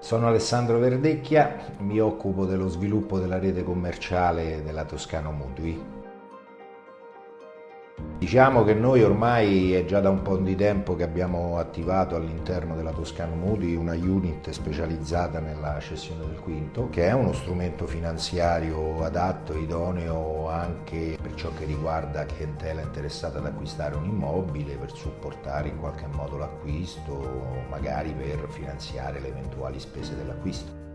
Sono Alessandro Verdecchia, mi occupo dello sviluppo della rete commerciale della Toscano Mutui. Diciamo che noi ormai è già da un po' di tempo che abbiamo attivato all'interno della Toscano Mutui una unit specializzata nella cessione del quinto, che è uno strumento finanziario adatto idoneo anche per ciò che riguarda clientela interessata ad acquistare un immobile, per supportare in qualche modo l'acquisto, magari per finanziare le eventuali spese dell'acquisto.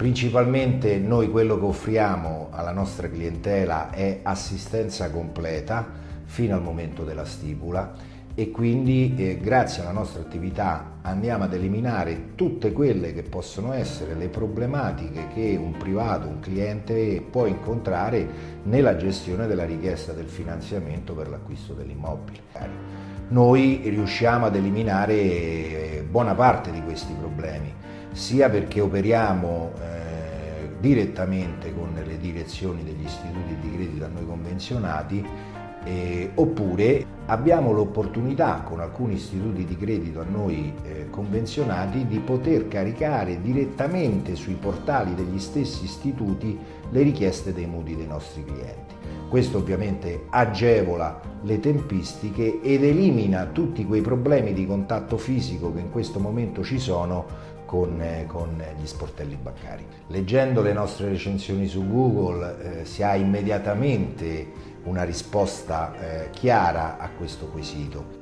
Principalmente noi quello che offriamo alla nostra clientela è assistenza completa fino al momento della stipula e quindi eh, grazie alla nostra attività andiamo ad eliminare tutte quelle che possono essere le problematiche che un privato, un cliente può incontrare nella gestione della richiesta del finanziamento per l'acquisto dell'immobile. Noi riusciamo ad eliminare eh, buona parte di questi problemi sia perché operiamo eh, direttamente con le direzioni degli istituti di credito a noi convenzionati eh, oppure abbiamo l'opportunità con alcuni istituti di credito a noi eh, convenzionati di poter caricare direttamente sui portali degli stessi istituti le richieste dei mutui dei nostri clienti. Questo ovviamente agevola le tempistiche ed elimina tutti quei problemi di contatto fisico che in questo momento ci sono con, eh, con, gli sportelli bancari. Leggendo le nostre recensioni su Google eh, si ha immediatamente una risposta eh, chiara a questo quesito.